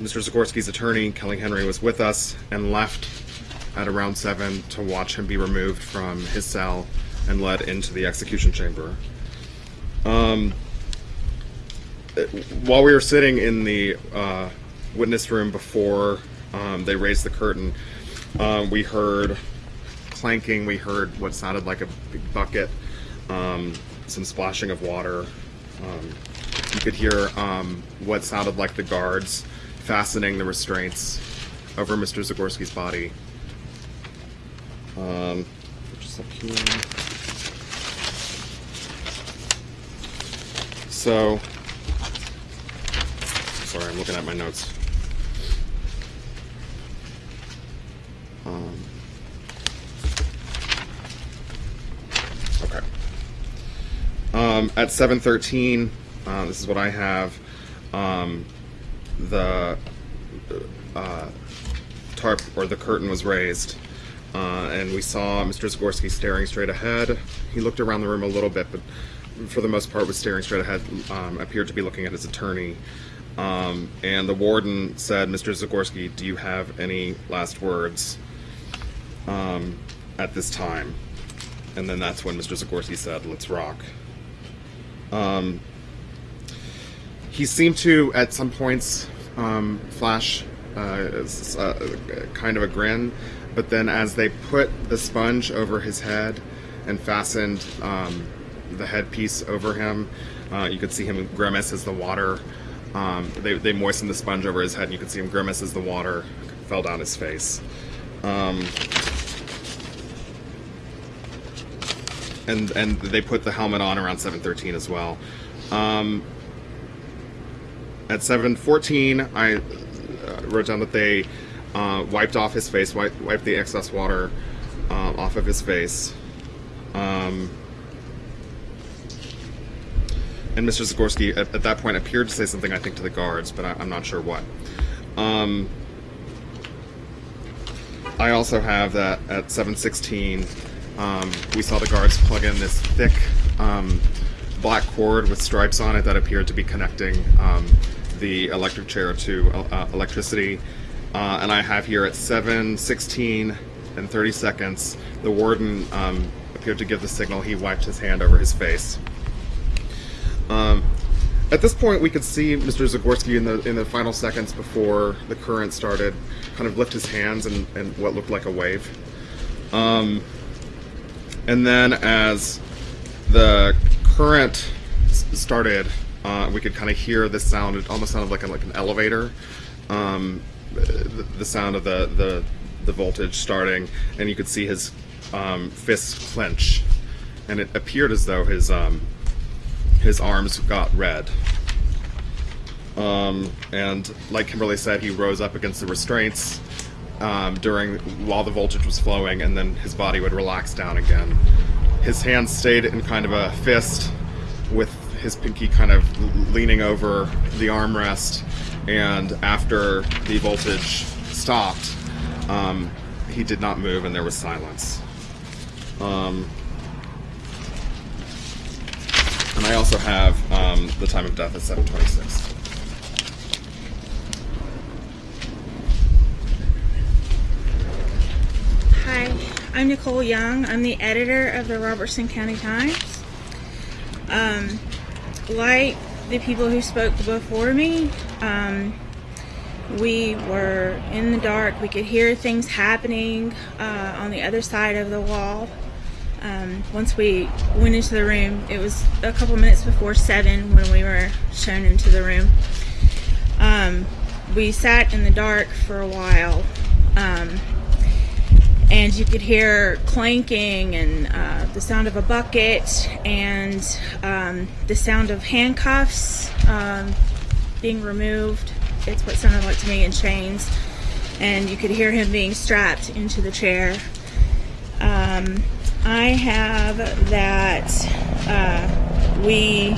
Mr. Zagorski's attorney, Kelly Henry, was with us and left at around 7 to watch him be removed from his cell and led into the execution chamber. Um, uh, while we were sitting in the uh, witness room before um, they raised the curtain, um, we heard clanking, we heard what sounded like a big bucket, um, some splashing of water. Um, you could hear um, what sounded like the guards fastening the restraints over Mr. Zagorski's body. Um, just up here. So, sorry, I'm looking at my notes. Um, okay. Um, at 7:13, uh, this is what I have. Um, the uh, tarp or the curtain was raised, uh, and we saw Mr. Zagorski staring straight ahead. He looked around the room a little bit, but for the most part was staring straight ahead. Um, appeared to be looking at his attorney. Um, and the warden said, "Mr. Zagorski, do you have any last words um, at this time?" And then that's when Mr. Zagorski said, "Let's rock." Um, he seemed to, at some points, um, flash uh, uh, kind of a grin, but then as they put the sponge over his head and fastened um, the headpiece over him, uh, you could see him grimace as the water. Um, they, they moistened the sponge over his head, and you could see him grimace as the water fell down his face. Um, and and they put the helmet on around 7:13 as well. At 7:14, I uh, wrote down that they uh, wiped off his face, wiped, wiped the excess water uh, off of his face. Um, and Mr. Zagorski at, at that point appeared to say something, I think, to the guards, but I, I'm not sure what. Um, I also have that at 7:16, um, we saw the guards plug in this thick um, black cord with stripes on it that appeared to be connecting um, the electric chair to uh, electricity. Uh, and I have here at 7:16 and 30 seconds, the warden um, appeared to give the signal. He wiped his hand over his face. Um, at this point, we could see Mr. Zagorski in the in the final seconds before the current started, kind of lift his hands and, and what looked like a wave. Um, and then as the current started, uh, we could kind of hear the sound. It almost sounded like a, like an elevator. Um, the, the sound of the, the the voltage starting, and you could see his um, fists clench, and it appeared as though his um, his arms got red. Um, and like Kimberly said, he rose up against the restraints um, during while the voltage was flowing, and then his body would relax down again. His hands stayed in kind of a fist, his pinky kind of leaning over the armrest. And after the voltage stopped, um, he did not move, and there was silence. Um, and I also have um, the time of death at 726. Hi, I'm Nicole Young. I'm the editor of the Robertson County Times. Um, like the people who spoke before me, um, we were in the dark. We could hear things happening uh, on the other side of the wall. Um, once we went into the room, it was a couple minutes before seven when we were shown into the room. Um, we sat in the dark for a while. Um, and you could hear clanking and uh, the sound of a bucket and um, the sound of handcuffs um, being removed. It's what sounded like to me in chains, and you could hear him being strapped into the chair. Um, I have that uh, we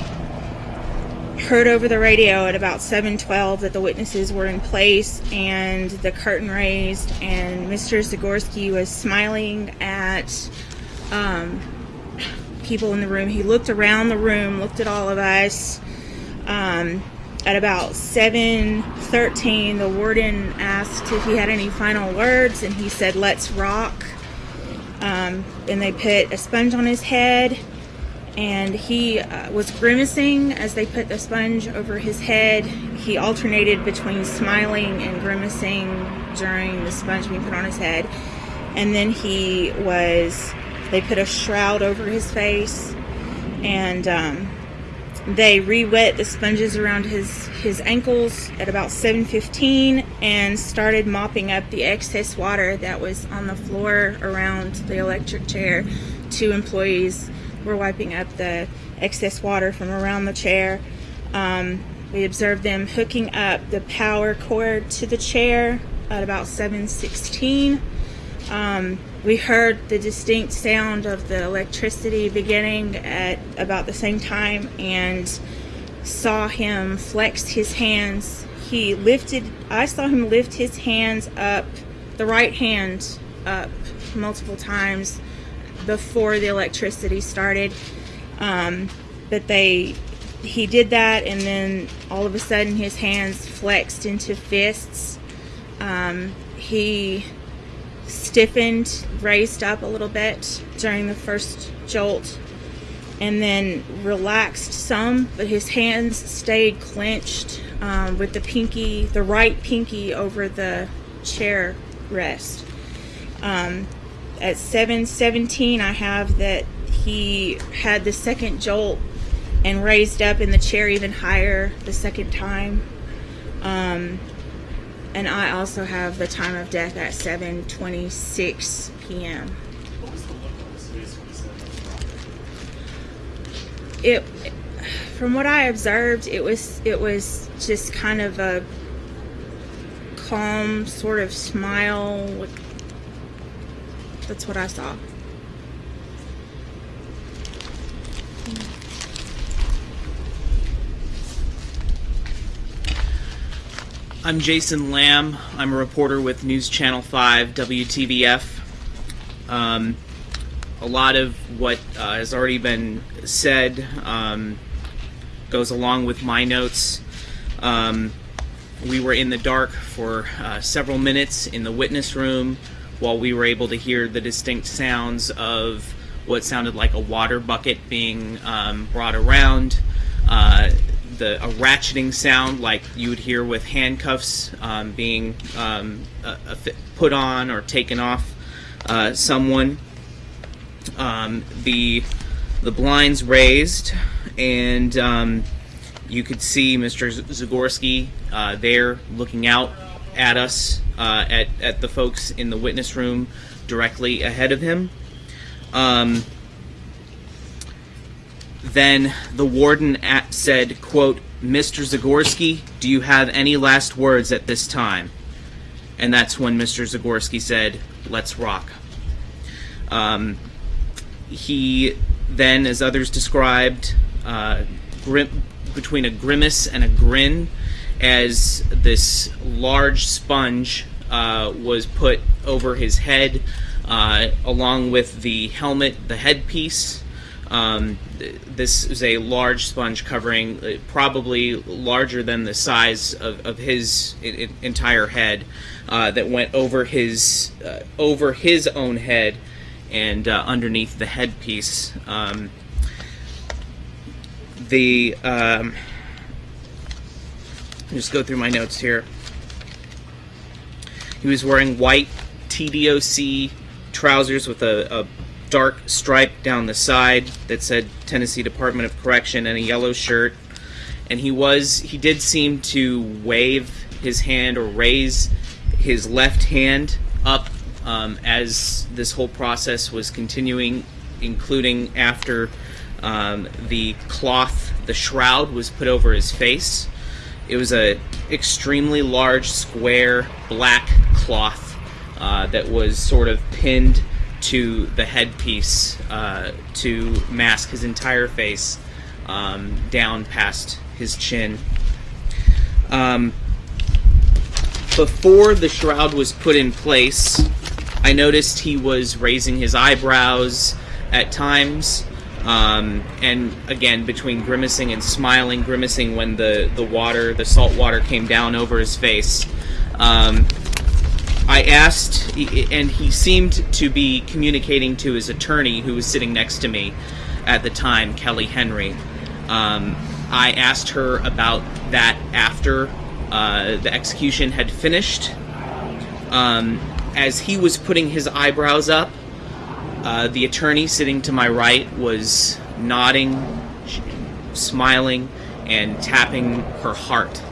heard over the radio at about 7:12 that the witnesses were in place and the curtain raised and Mr. Zagorski was smiling at um, people in the room. He looked around the room, looked at all of us, um, at about 7:13, the warden asked if he had any final words, and he said, "Let's rock." Um, and they put a sponge on his head, and he uh, was grimacing as they put the sponge over his head. He alternated between smiling and grimacing during the sponge being put on his head, and then he was. They put a shroud over his face, and um, they re-wet the sponges around his his ankles at about 7:15 and started mopping up the excess water that was on the floor around the electric chair. Two employees were wiping up the excess water from around the chair. Um, we observed them hooking up the power cord to the chair at about 7:16. Um, we heard the distinct sound of the electricity beginning at about the same time and saw him flex his hands. He lifted, I saw him lift his hands up, the right hand up multiple times before the electricity started. Um, but they, he did that and then all of a sudden his hands flexed into fists. Um, he stiffened, raised up a little bit during the first jolt, and then relaxed some, but his hands stayed clenched um, with the pinky, the right pinky over the chair rest. Um, at 7:17, I have that he had the second jolt and raised up in the chair even higher the second time. Um, and I also have the time of death at 7:26 p.m. It, from what I observed, it was it was just kind of a calm sort of smile. That's what I saw. I'm Jason Lamb. I'm a reporter with News Channel 5 WTVF. Um, a lot of what uh, has already been said um, goes along with my notes. Um, we were in the dark for uh, several minutes in the witness room while we were able to hear the distinct sounds of what sounded like a water bucket being um, brought around. Uh, the a ratcheting sound like you would hear with handcuffs um, being um, a, a put on or taken off uh, someone. Um, the the blinds raised, and um, you could see Mr. Zagorski uh, there looking out at us uh, at at the folks in the witness room directly ahead of him. Um, then the warden at, said, quote, Mr. Zagorski, do you have any last words at this time? And that's when Mr. Zagorski said, let's rock. Um, he then, as others described, uh, between a grimace and a grin, as this large sponge uh, was put over his head, uh, along with the helmet, the headpiece, um, th- this is a large sponge covering uh, probably larger than the size of, of his entire head uh, that went over his uh, over his own head and uh, underneath the headpiece. Um, the um, just go through my notes here. He was wearing white TDOC trousers with a, a dark stripe down the side that said Tennessee Department of Correction and a yellow shirt. And he was he did seem to wave his hand or raise his left hand up um, as this whole process was continuing, including after um, the cloth, the shroud was put over his face. It was a extremely large square black cloth uh, that was sort of pinned to the headpiece uh, to mask his entire face um, down past his chin. Um, before the shroud was put in place, I noticed he was raising his eyebrows at times. Um, and again, between grimacing and smiling, grimacing when the, the water, the salt water came down over his face. Um, I asked, and he seemed to be communicating to his attorney who was sitting next to me at the time, Kelly Henry. Um, I asked her about that after uh, the execution had finished. Um, as he was putting his eyebrows up, uh, the attorney sitting to my right was nodding, smiling, and tapping her heart.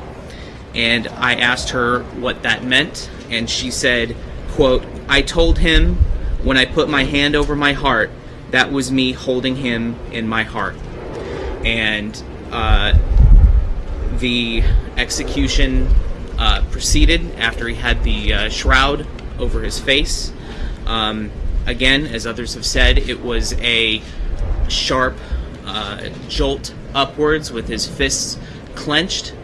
And I asked her what that meant, and she said, quote, I told him when I put my hand over my heart, that was me holding him in my heart. And uh, the execution uh, proceeded after he had the uh, shroud over his face. Um, again, as others have said, it was a sharp uh, jolt upwards with his fists clenched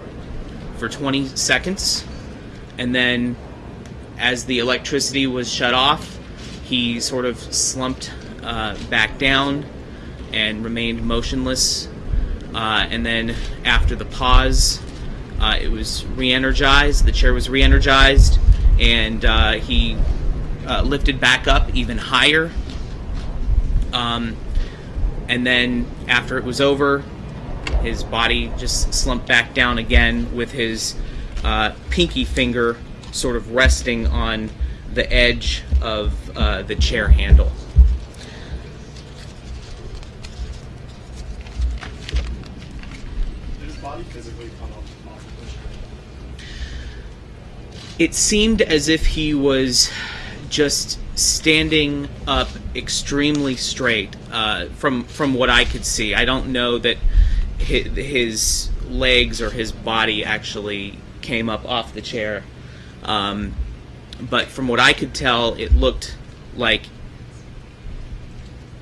for 20 seconds. And then, as the electricity was shut off, he sort of slumped uh, back down and remained motionless. Uh, and then, after the pause, uh, it was re energized, the chair was re energized, and uh, he uh, lifted back up even higher. Um, and then, after it was over, his body just slumped back down again with his uh, pinky finger sort of resting on the edge of uh, the chair handle. Did his body physically come up off the push? It seemed as if he was just standing up extremely straight uh, from from what I could see. I don't know that his, legs or his body actually came up off the chair, um, but from what I could tell, it looked like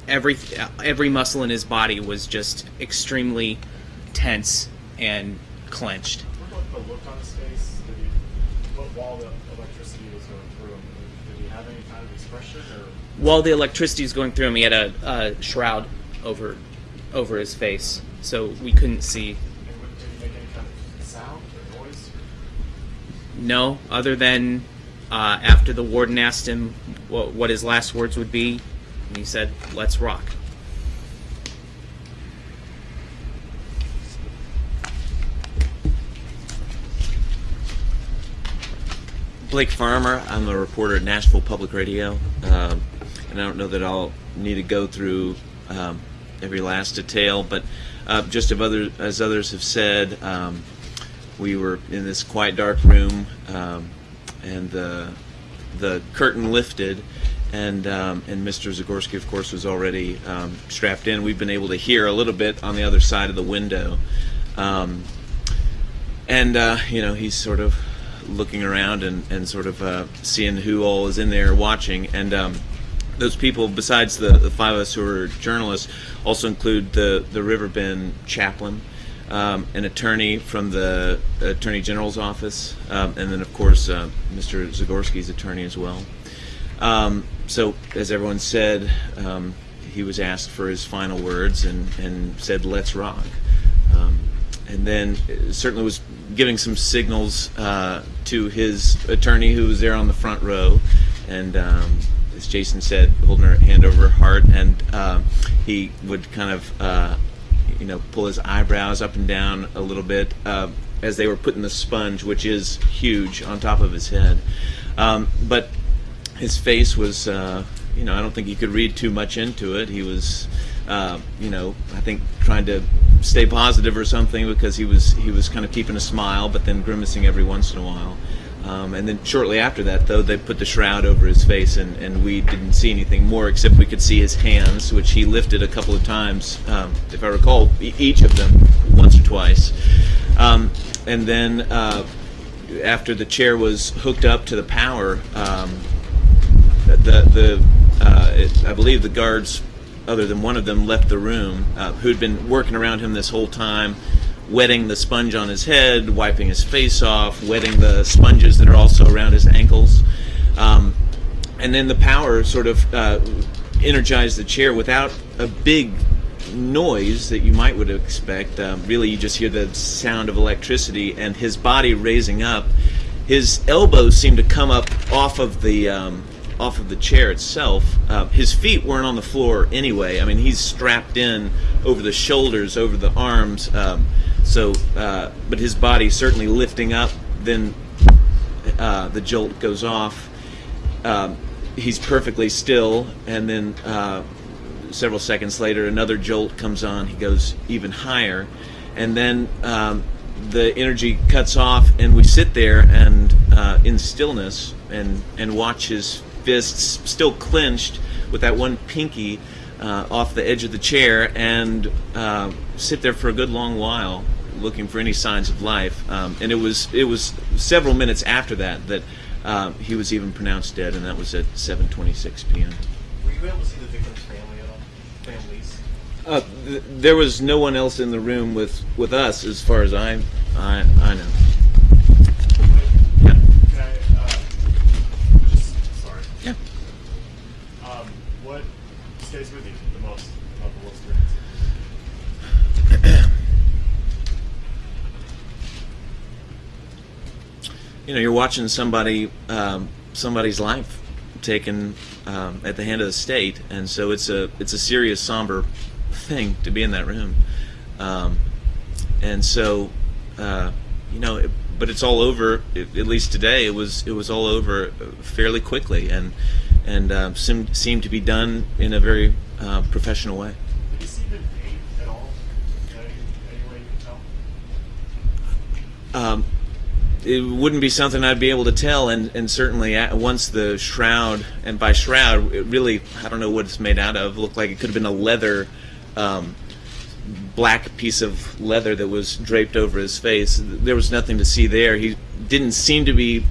every every muscle in his body was just extremely tense and clenched. What about the look on his face? Did he, what, or? while the electricity was going through him, he had a, a shroud over over his face, so we couldn't see. And what- did he make any kind of sound or noise? No, other than uh, after the warden asked him what, what his last words would be, and he said, "Let's rock." Blake Farmer. I'm a reporter at Nashville Public Radio, um, and I don't know that I'll need to go through um, every last detail, but uh, just of other, as others have said, um, we were in this quiet, dark room, um, and the the curtain lifted, and um, and Mr. Zagorski, of course, was already um, strapped in. We've been able to hear a little bit on the other side of the window. And uh, you know he's sort of looking around and, and sort of uh, seeing who all is in there watching. And um, those people besides the, the five of us who are journalists also include the, the riverbend chaplain um, an attorney from the attorney general's office um, and then of course uh, mr zagorski's attorney as well. Um, so as everyone said um, he was asked for his final words and, and said let's rock. Um, and then uh, certainly was giving some signals uh, to his attorney who was there on the front row. And um, as jason said holding her hand over her heart. And um, he would kind of uh, you know pull his eyebrows up and down a little bit uh, as they were putting the sponge which is huge on top of his head. Um, but his face was uh, you know I don't think you could read too much into it. He was uh, you know I think trying to stay positive or something because he was he was kind of keeping a smile but then grimacing every once in a while. Um, and then shortly after that, though, they put the shroud over his face, and, and we didn't see anything more except we could see his hands, which he lifted a couple of times, um, if I recall, e- each of them once or twice. Um, and then uh, after the chair was hooked up to the power, um, the the uh, it, I believe the guards, other than one of them, left the room. Uh, who'd been working around him this whole time, wetting the sponge on his head, wiping his face off, wetting the sponges that are also around his ankles, um, and then the power sort of uh, energized the chair without a big noise that you might would expect. Um, really, you just hear the sound of electricity and his body raising up. His elbows seemed to come up off of the um, off of the chair itself. Uh, his feet weren't on the floor anyway. I mean, he's strapped in over the shoulders, over the arms. Um, so, uh, but his body certainly lifting up. Then uh, the jolt goes off. Um, he's perfectly still, and then uh, several seconds later, another jolt comes on. He goes even higher, and then um, the energy cuts off, and we sit there and uh, in stillness and and watch his fists still clenched with that one pinky uh, off the edge of the chair, and uh, sit there for a good long while looking for any signs of life. Um, and it was it was several minutes after that that uh, he was even pronounced dead, and that was at 7:26 p.m. Were you able to see the victim's family at all? Families? Uh, th- there was no one else in the room with, with us, as far as I I, I know. Yeah. Can I, uh, just, sorry. Yeah. Um, what stays with you the most about the whole experience? You know, you're watching somebody um, somebody's life taken um, at the hand of the state, and so it's a it's a serious, somber thing to be in that room. Um, and so, uh, you know, it, but it's all over. At at least today, it was it was all over fairly quickly, and and uh, seemed seemed to be done in a very uh, professional way. Did you see the pain at all? Any, any way you can tell? um, it wouldn't be something I'd be able to tell, and, and certainly at, once the shroud, and by shroud, it really, I don't know what it's made out of, looked like it could have been a leather, um, black piece of leather that was draped over his face. There was nothing to see there. He didn't seem to be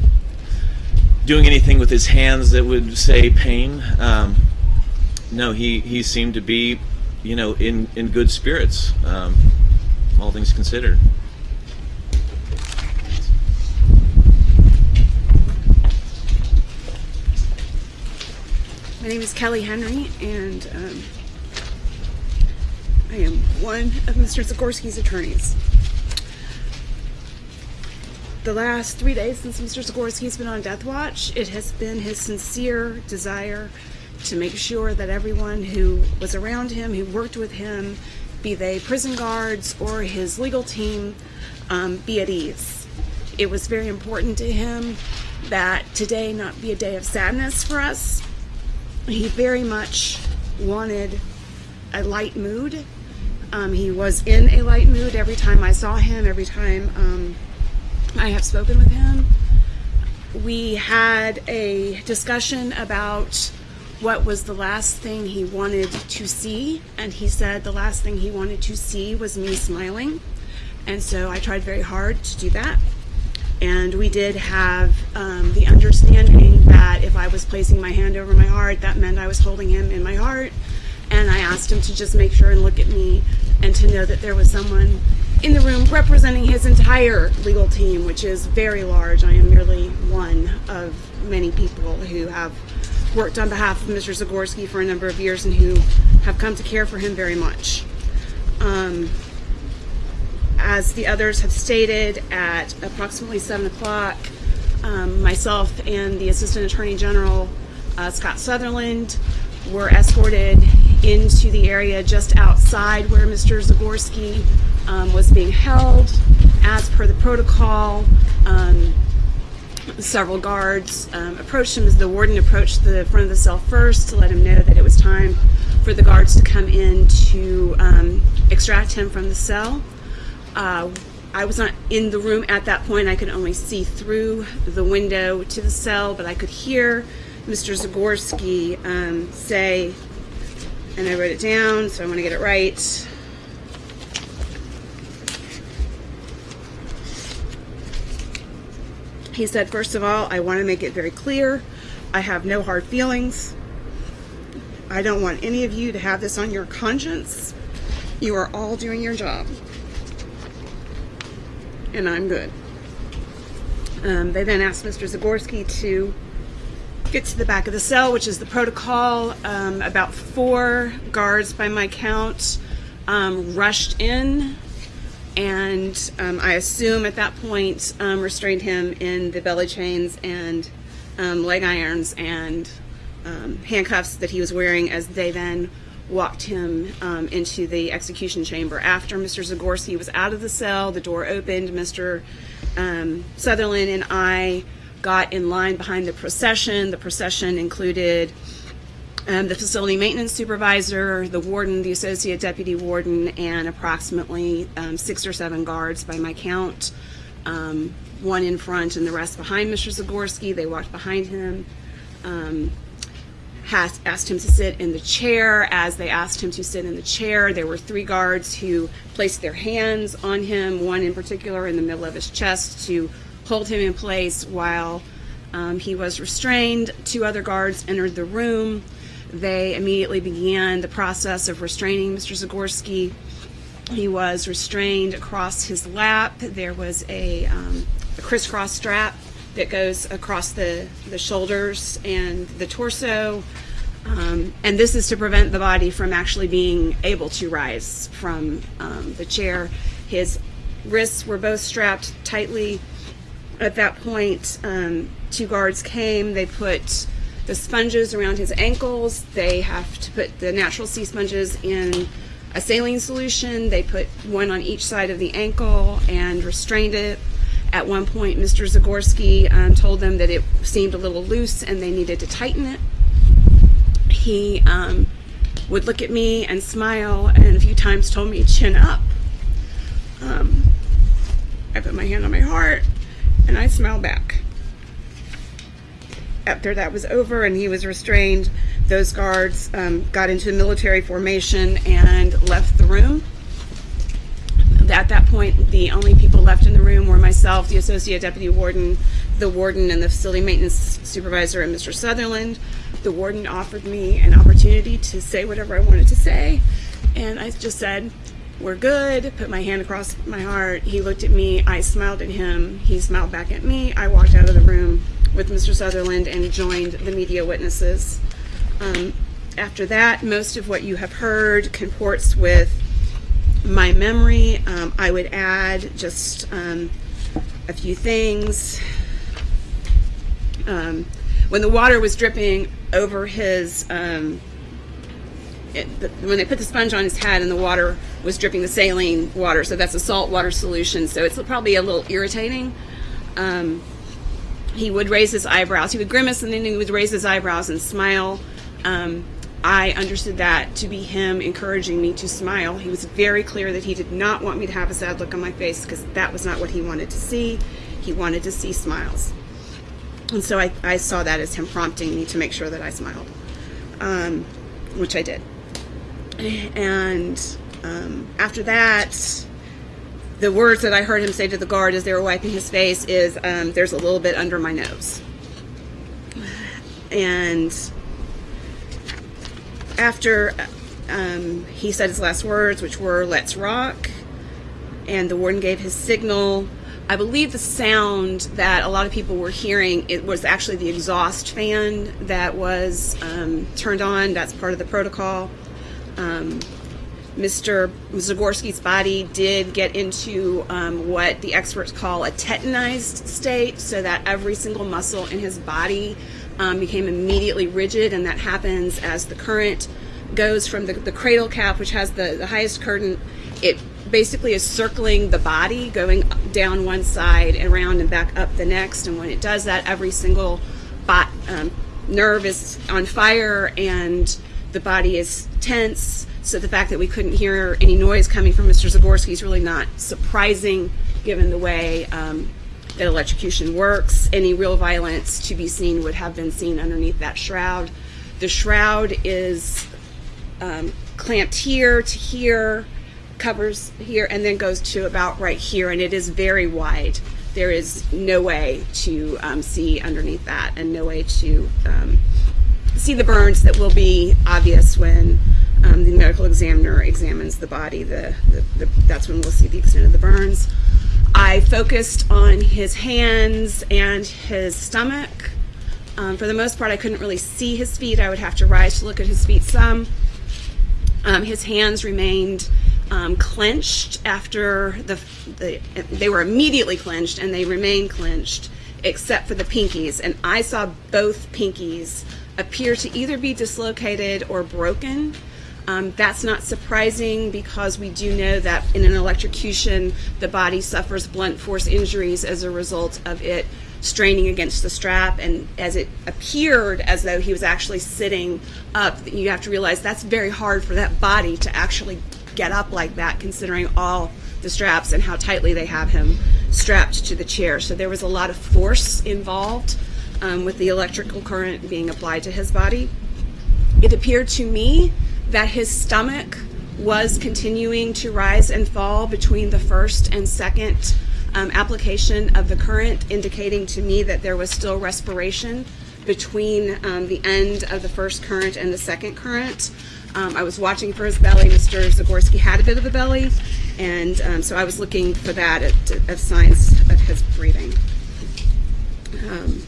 doing anything with his hands that would say pain. Um, no, he, he seemed to be, you know, in, in good spirits, um, all things considered. My name is Kelly Henry, and um, I am one of Mr. Zagorski's attorneys. The last three days since Mr. Zagorski's been on death watch, it has been his sincere desire to make sure that everyone who was around him, who worked with him, be they prison guards or his legal team, um, be at ease. It was very important to him that today not be a day of sadness for us, he very much wanted a light mood. Um, he was in a light mood every time I saw him, every time um, I have spoken with him. We had a discussion about what was the last thing he wanted to see, and he said the last thing he wanted to see was me smiling. And so I tried very hard to do that. And we did have um, the understanding that if I was placing my hand over my heart, that meant I was holding him in my heart. And I asked him to just make sure and look at me and to know that there was someone in the room representing his entire legal team, which is very large. I am merely one of many people who have worked on behalf of Mr. Zagorski for a number of years and who have come to care for him very much. Um, as the others have stated, at approximately 7 o'clock, um, myself and the Assistant Attorney General, uh, Scott Sutherland, were escorted into the area just outside where Mr. Zagorski um, was being held. As per the protocol, um, several guards um, approached him as the warden approached the front of the cell first to let him know that it was time for the guards to come in to um, extract him from the cell. Uh, I was not in the room at that point. I could only see through the window to the cell, but I could hear Mr. Zagorski um, say, and I wrote it down, so I want to get it right. He said, first of all, I want to make it very clear I have no hard feelings. I don't want any of you to have this on your conscience. You are all doing your job and I'm good. Um, they then asked Mr. Zagorski to get to the back of the cell, which is the protocol. Um, about four guards, by my count, um, rushed in and um, I assume at that point um, restrained him in the belly chains and um, leg irons and handcuffs that he was wearing as they then walked him um, into the execution chamber. After Mr. Zagorski was out of the cell, the door opened. Mr. Um, Sutherland and I got in line behind the procession. The procession included um, the facility maintenance supervisor, the warden, the associate deputy warden, and approximately um, six or seven guards by my count. Um, one in front and the rest behind Mr. Zagorski. They walked behind him. Um, has, asked him to sit in the chair. As they asked him to sit in the chair, there were three guards who placed their hands on him, one in particular in the middle of his chest to hold him in place while um, he was restrained. Two other guards entered the room. They immediately began the process of restraining Mr. Zagorski. He was restrained across his lap. There was a, um, a crisscross strap that goes across the, the shoulders and the torso. Um, and this is to prevent the body from actually being able to rise from um, the chair. His wrists were both strapped tightly. At that point, um, two guards came. They put the sponges around his ankles. They have to put the natural sea sponges in a saline solution. They put one on each side of the ankle and restrained it. At one point, Mr. Zagorski um, told them that it seemed a little loose and they needed to tighten it. He um, would look at me and smile, and a few times told me chin up. Um, I put my hand on my heart and I smiled back. After that was over and he was restrained, those guards um, got into military formation and left the room. At that point, the only people left in the room were myself, the associate deputy warden, the warden, and the facility maintenance supervisor, and Mr. Sutherland. The warden offered me an opportunity to say whatever I wanted to say, and I just said, We're good. Put my hand across my heart. He looked at me. I smiled at him. He smiled back at me. I walked out of the room with Mr. Sutherland and joined the media witnesses. Um, after that, most of what you have heard comports with my memory. Um, I would add just um, a few things. Um, when the water was dripping over his, um, it, when they put the sponge on his head and the water was dripping the saline water, so that's a salt water solution, so it's probably a little irritating. Um, he would raise his eyebrows. He would grimace and then he would raise his eyebrows and smile. Um, I understood that to be him encouraging me to smile. He was very clear that he did not want me to have a sad look on my face because that was not what he wanted to see. He wanted to see smiles. And so I, I saw that as him prompting me to make sure that I smiled, um, which I did. And um, after that, the words that I heard him say to the guard as they were wiping his face is, um, "There's a little bit under my nose." And after um, he said his last words, which were "Let's rock," and the warden gave his signal. I believe the sound that a lot of people were hearing it was actually the exhaust fan that was um, turned on. That's part of the protocol. Um, Mr. Zagorski's body did get into um, what the experts call a tetanized state, so that every single muscle in his body um, became immediately rigid, and that happens as the current goes from the, the cradle cap, which has the, the highest current. It basically is circling the body, going down one side and around and back up the next. And when it does that, every single bot, um, nerve is on fire and the body is tense. So the fact that we couldn't hear any noise coming from Mr. Zagorski is really not surprising given the way um, that electrocution works. Any real violence to be seen would have been seen underneath that shroud. The shroud is um, clamped here to here, covers here, and then goes to about right here, and it is very wide. There is no way to um, see underneath that, and no way to um, see the burns that will be obvious when um, the medical examiner examines the body. The, the, the, that's when we'll see the extent of the burns. I focused on his hands and his stomach. Um, for the most part, I couldn't really see his feet. I would have to rise to look at his feet some. Um, his hands remained um, clenched after the, the they were immediately clenched and they remained clenched except for the pinkies and i saw both pinkies appear to either be dislocated or broken um, that's not surprising because we do know that in an electrocution the body suffers blunt force injuries as a result of it straining against the strap. And as it appeared as though he was actually sitting up you have to realize that's very hard for that body to actually get up like that considering all the straps and how tightly they have him strapped to the chair. So there was a lot of force involved um, with the electrical current being applied to his body. It appeared to me that his stomach was continuing to rise and fall between the first and second um, application of the current, indicating to me that there was still respiration between um, the end of the first current and the second current. Um, I was watching for his belly. Mr. Zagorski had a bit of a belly, and um, so I was looking for that at, at signs of his breathing. Um,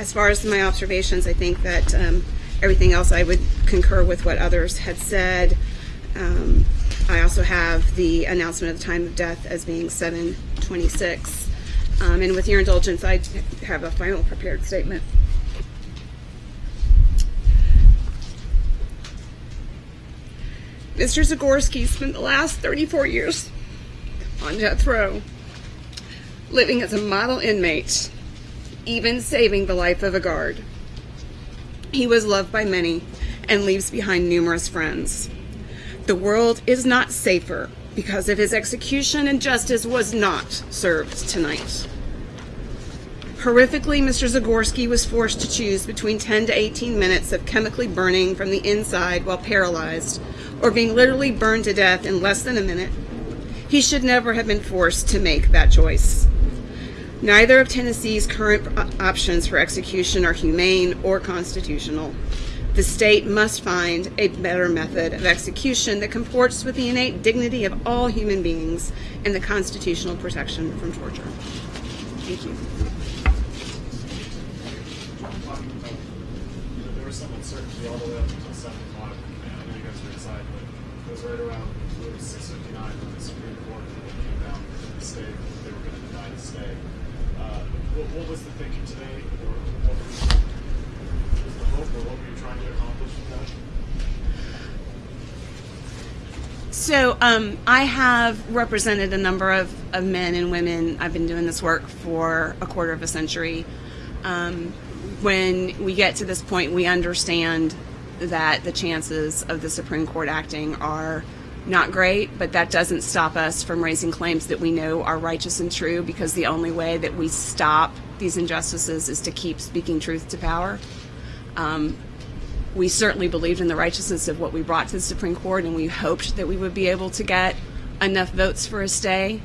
as far as my observations, I think that um, everything else I would concur with what others had said. Um, I also have the announcement of the time of death as being 726. Um, and with your indulgence, I have a final prepared statement. Mr. Zagorski spent the last 34 years on death row, living as a model inmate, even saving the life of a guard. He was loved by many and leaves behind numerous friends. The world is not safer because of his execution and justice was not served tonight. Horrifically, Mr. Zagorski was forced to choose between 10 to 18 minutes of chemically burning from the inside while paralyzed, or being literally burned to death in less than a minute. He should never have been forced to make that choice. Neither of Tennessee's current options for execution are humane or constitutional. The state must find a better method of execution that comports with the innate dignity of all human beings and the constitutional protection from torture. Thank you. There was some uncertainty all the way up until seven o'clock. I know you guys were but it was right around six fifty-nine when the Supreme Court came down with the stay, that they were going to deny the stay. Uh, what, was the thinking today, or what was the hope, or what were you trying to accomplish with that? So um, I have represented a number of, of men and women. I've been doing this work for a quarter of a century. Um, when we get to this point, we understand that the chances of the Supreme Court acting are not great, but that doesn't stop us from raising claims that we know are righteous and true because the only way that we stop these injustices is to keep speaking truth to power. Um, we certainly believed in the righteousness of what we brought to the Supreme Court, and we hoped that we would be able to get enough votes for a stay.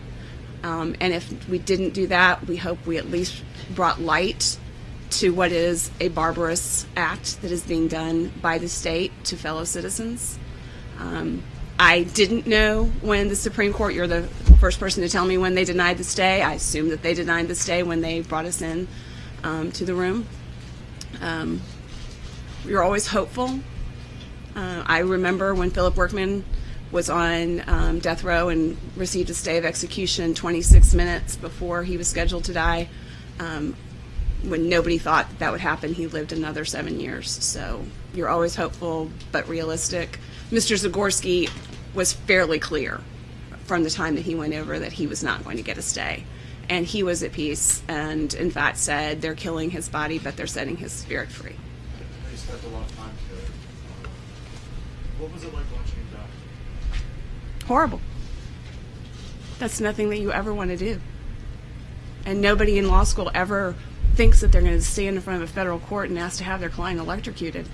Um, and if we didn't do that, we hope we at least brought light to what is a barbarous act that is being done by the state to fellow citizens. Um, I didn't know when the Supreme Court, you're the first person to tell me when they denied the stay. I assume that they denied the stay when they brought us in um, to the room. Um, you're always hopeful. Uh, I remember when Philip Workman was on um, death row and received a stay of execution 26 minutes before he was scheduled to die. Um, when nobody thought that, that would happen, he lived another seven years. So you're always hopeful, but realistic. Mr. Zagorski was fairly clear from the time that he went over that he was not going to get a stay. And he was at peace and, in fact, said they're killing his body, but they're setting his spirit free. Spent a lot of time together. What was it like watching him die? horrible. That's nothing that you ever want to do. And nobody in law school ever thinks that they're going to stand in front of a federal court and ask to have their client electrocuted.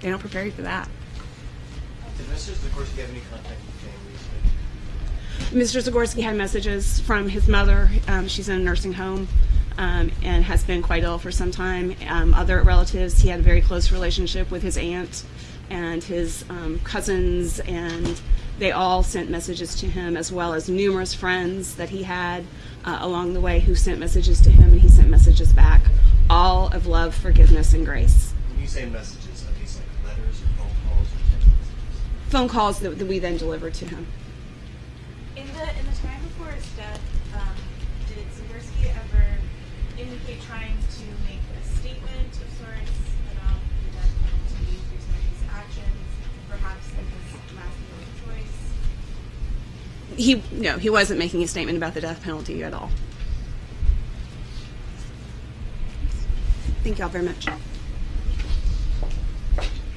They don't prepare you for that. Did Mr. Zagorski have any contact with? Mr. Zagorski had messages from his mother. Um, she's in a nursing home um, and has been quite ill for some time. Um, other relatives, he had a very close relationship with his aunt and his um, cousins, and they all sent messages to him, as well as numerous friends that he had uh, along the way who sent messages to him, and he sent messages back, all of love, forgiveness, and grace. When you say messages, are these like letters or phone calls or text phone calls that, that we then delivered to him. In the in the time before his death, um, did Zagorski ever indicate trying to make a statement of sorts about the death penalty through some of his actions, perhaps in his last will of choice? He no, he wasn't making a statement about the death penalty at all. Thank y'all very much.